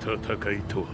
戦いとは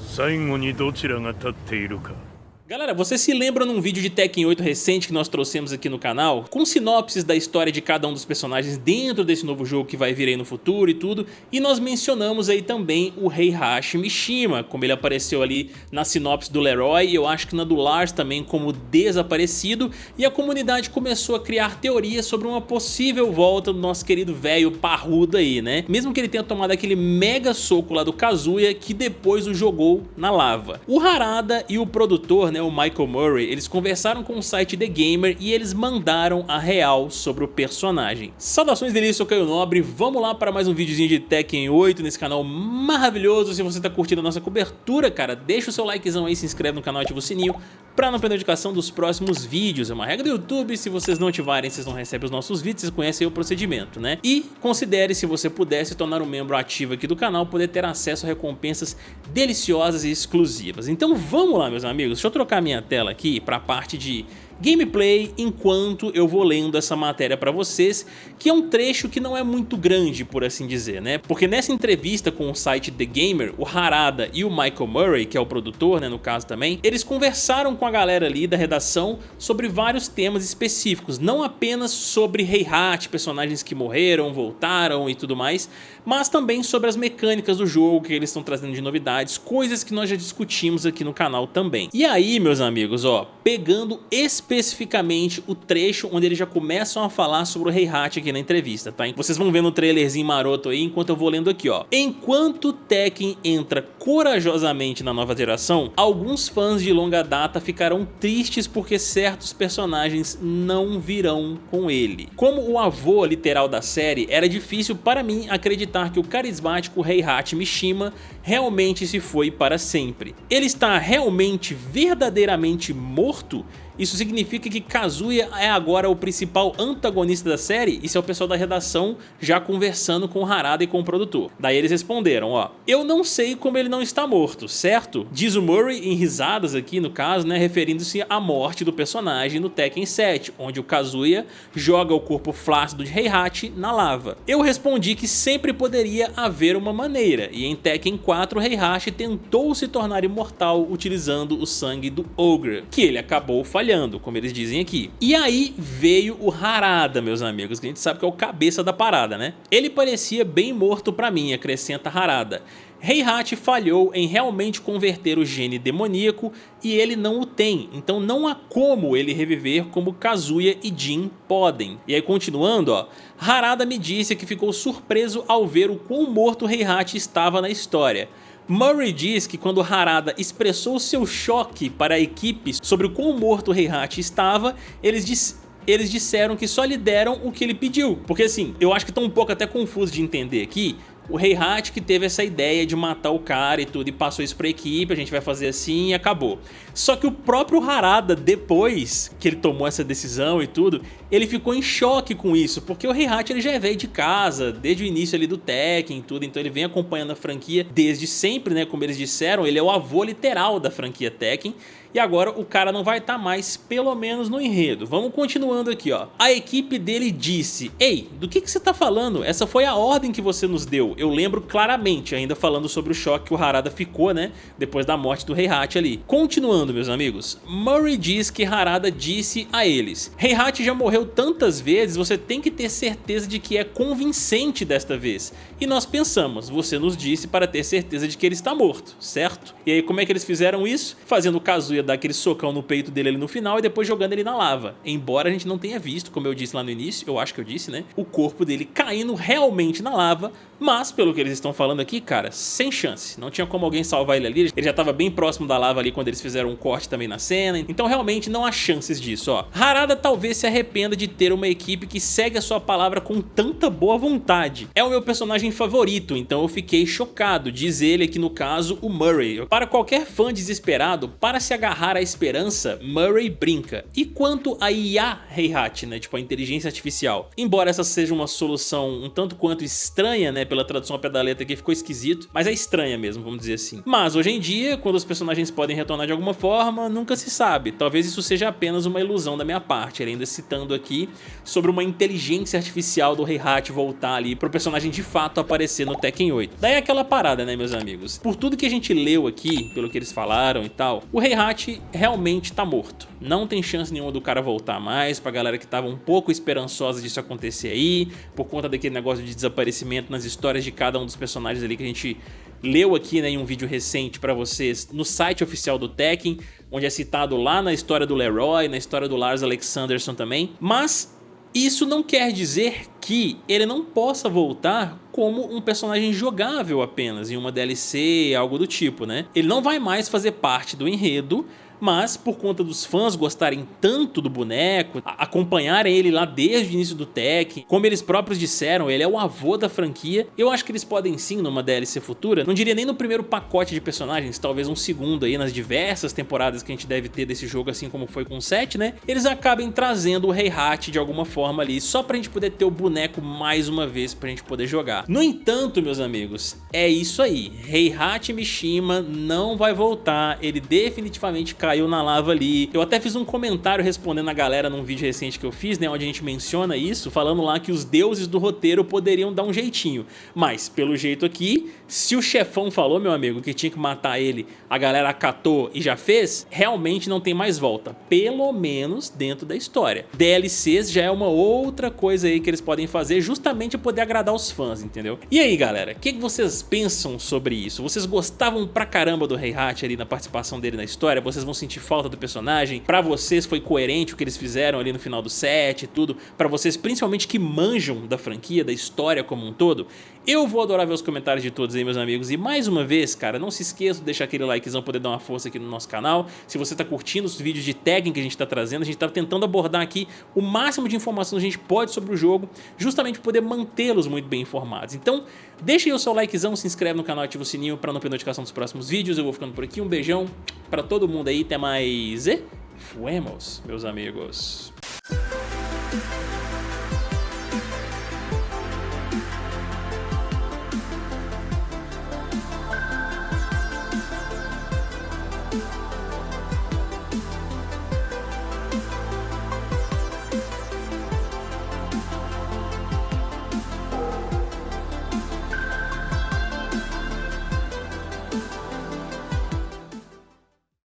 最後にどちらが立っているか。Galera, você se lembra num vídeo de Tekken 8 recente que nós trouxemos aqui no canal? Com sinopses da história de cada um dos personagens dentro desse novo jogo que vai vir aí no futuro e tudo. E nós mencionamos aí também o Heihachi Mishima, como ele apareceu ali na sinopse do Leroy. E eu acho que na do Lars também como desaparecido. E a comunidade começou a criar teorias sobre uma possível volta do nosso querido velho parrudo aí, né? Mesmo que ele tenha tomado aquele mega soco lá do Kazuya que depois o jogou na lava. O Harada e o produtor, né, o Michael Murray, eles conversaram com o site The Gamer e eles mandaram a real sobre o personagem. Saudações dele, sou Caio Nobre, vamos lá para mais um videozinho de Tekken 8 nesse canal maravilhoso. Se você tá curtindo a nossa cobertura, cara, deixa o seu likezão aí, se inscreve no canal, ativa o sininho para não perder a notificação dos próximos vídeos. É uma regra do YouTube, se vocês não ativarem, vocês não recebem os nossos vídeos, vocês conhecem o procedimento, né? E considere, se você puder, se tornar um membro ativo aqui do canal, poder ter acesso a recompensas deliciosas e exclusivas. Então vamos lá, meus amigos, deixa eu trocar minha tela aqui para a parte de gameplay enquanto eu vou lendo essa matéria para vocês, que é um trecho que não é muito grande, por assim dizer, né? Porque nessa entrevista com o site The Gamer, o Harada e o Michael Murray, que é o produtor, né, no caso também, eles conversaram com a galera ali da redação sobre vários temas específicos, não apenas sobre Heihachi, personagens que morreram, voltaram e tudo mais, mas também sobre as mecânicas do jogo que eles estão trazendo de novidades, coisas que nós já discutimos aqui no canal também. E aí, meus amigos, ó, pegando especificamente o trecho onde eles já começam a falar sobre o Heihachi aqui na entrevista, tá? Vocês vão vendo o trailerzinho maroto aí enquanto eu vou lendo aqui, ó. Enquanto Tekken entra corajosamente na nova geração, alguns fãs de longa data ficarão tristes porque certos personagens não virão com ele. Como o avô literal da série, era difícil para mim acreditar que o carismático Heihachi Mishima realmente se foi para sempre. Ele está realmente verdadeiramente morto? Isso significa que Kazuya é agora o principal antagonista da série? Isso é o pessoal da redação já conversando com Harada e com o produtor. Daí eles responderam, ó, eu não sei como ele não está morto, certo? Diz o Murray em risadas aqui no caso, né, referindo-se à morte do personagem no Tekken 7, onde o Kazuya joga o corpo flácido de Heihachi na lava. Eu respondi que sempre poderia haver uma maneira, e em Tekken 4 Heihachi tentou se tornar imortal utilizando o sangue do Ogre, que ele acabou falhando falhando, como eles dizem aqui. E aí veio o Harada, meus amigos, que a gente sabe que é o cabeça da parada, né? Ele parecia bem morto pra mim, acrescenta Harada. Heihachi falhou em realmente converter o gene demoníaco e ele não o tem, então não há como ele reviver como Kazuya e Jin podem. E aí continuando, ó, Harada me disse que ficou surpreso ao ver o quão morto Heihachi estava na história. Murray diz que quando Harada expressou seu choque para a equipe sobre o quão morto Heihachi estava, eles disseram eles disseram que só lhe deram o que ele pediu. Porque assim, eu acho que estão um pouco até confuso de entender aqui, o Heihachi que teve essa ideia de matar o cara e tudo e passou isso pra equipe, a gente vai fazer assim e acabou. Só que o próprio Harada, depois que ele tomou essa decisão e tudo, ele ficou em choque com isso, porque o Heihachi ele já é velho de casa, desde o início ali do Tekken e tudo, então ele vem acompanhando a franquia desde sempre, né, como eles disseram, ele é o avô literal da franquia Tekken, e agora o cara não vai estar tá mais, pelo menos no enredo. Vamos continuando aqui, ó. A equipe dele disse, ei, do que, que você tá falando? Essa foi a ordem que você nos deu. Eu lembro claramente, ainda falando sobre o choque que o Harada ficou, né, depois da morte do Heihachi ali. Continuando, meus amigos, Murray diz que Harada disse a eles, Heihachi já morreu tantas vezes, você tem que ter certeza de que é convincente desta vez. E nós pensamos, você nos disse para ter certeza de que ele está morto, certo? E aí como é que eles fizeram isso? Fazendo o Kazuya dar aquele socão no peito dele ali no final e depois jogando ele na lava. Embora a gente não tenha visto, como eu disse lá no início, eu acho que eu disse, né? O corpo dele caindo realmente na lava, mas pelo que eles estão falando aqui, cara, sem chance. Não tinha como alguém salvar ele ali, ele já estava bem próximo da lava ali quando eles fizeram um corte também na cena, então realmente não há chances disso, ó. Harada talvez se arrependa de ter uma equipe que segue a sua palavra com tanta boa vontade. É o meu personagem favorito, então eu fiquei chocado, diz ele aqui no caso o Murray. Para qualquer fã desesperado, para se agarrar agarrar a esperança, Murray brinca. E quanto a IA Heihachi, né, tipo a inteligência artificial? Embora essa seja uma solução um tanto quanto estranha, né, pela tradução da letra aqui ficou esquisito, mas é estranha mesmo, vamos dizer assim. Mas hoje em dia, quando os personagens podem retornar de alguma forma, nunca se sabe. Talvez isso seja apenas uma ilusão da minha parte, ainda citando aqui sobre uma inteligência artificial do Heihachi voltar ali pro personagem de fato aparecer no Tekken 8. Daí aquela parada, né, meus amigos? Por tudo que a gente leu aqui, pelo que eles falaram e tal, o Heihachi realmente tá morto. Não tem chance nenhuma do cara voltar mais, pra galera que tava um pouco esperançosa disso acontecer aí, por conta daquele negócio de desaparecimento nas histórias de cada um dos personagens ali que a gente leu aqui né, em um vídeo recente pra vocês no site oficial do Tekken, onde é citado lá na história do Leroy, na história do Lars Alexanderson também, mas isso não quer dizer que ele não possa voltar como um personagem jogável apenas, em uma DLC, algo do tipo, né? Ele não vai mais fazer parte do enredo, mas por conta dos fãs gostarem tanto do boneco, acompanharem ele lá desde o início do Tekken, como eles próprios disseram, ele é o avô da franquia, eu acho que eles podem sim numa DLC futura, não diria nem no primeiro pacote de personagens, talvez um segundo aí nas diversas temporadas que a gente deve ter desse jogo, assim como foi com o 7, né? Eles acabem trazendo o Heihachi de alguma forma ali, só pra gente poder ter o boneco mais uma vez pra gente poder jogar. No entanto, meus amigos, é isso aí, Heihachi Mishima não vai voltar, ele definitivamente caiu na lava ali. Eu até fiz um comentário respondendo a galera num vídeo recente que eu fiz, né, onde a gente menciona isso, falando lá que os deuses do roteiro poderiam dar um jeitinho. Mas, pelo jeito aqui, se o chefão falou, meu amigo, que tinha que matar ele, a galera acatou e já fez, realmente não tem mais volta. Pelo menos dentro da história. DLCs já é uma outra coisa aí que eles podem fazer justamente poder agradar os fãs, entendeu? E aí, galera, o que, que vocês pensam sobre isso? Vocês gostavam pra caramba do Heihachi ali na participação dele na história? Vocês vão sentir falta do personagem? Pra vocês foi coerente o que eles fizeram ali no final do set e tudo? Pra vocês, principalmente que manjam da franquia, da história como um todo? Eu vou adorar ver os comentários de todos aí, meus amigos. E mais uma vez, cara, não se esqueça de deixar aquele likezão poder dar uma força aqui no nosso canal. Se você tá curtindo os vídeos de tagging que a gente tá trazendo, a gente tá tentando abordar aqui o máximo de informação que a gente pode sobre o jogo, justamente poder mantê-los muito bem informados. Então, deixa aí o seu likezão, se inscreve no canal, ativa o sininho pra não perder notificação dos próximos vídeos. Eu vou ficando por aqui, um beijão pra todo mundo aí, até mais e fuemos, meus amigos.